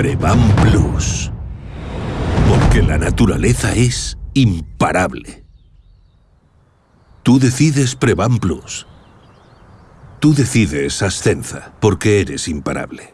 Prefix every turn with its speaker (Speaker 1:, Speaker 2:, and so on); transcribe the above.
Speaker 1: Prevan Plus. Porque la naturaleza es imparable. Tú decides Prevan Plus. Tú decides Ascenza, porque eres imparable.